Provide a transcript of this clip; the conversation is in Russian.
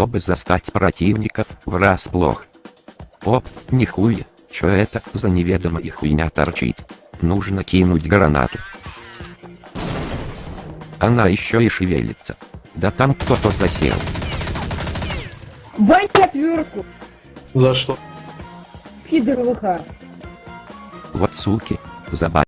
чтобы застать противников врасплох. Оп, нихуя, чё это за неведомая хуйня торчит? Нужно кинуть гранату. Она еще и шевелится. Да там кто-то засел. Бань четверку. За что? пидор ВХ. Вот суки, Забай.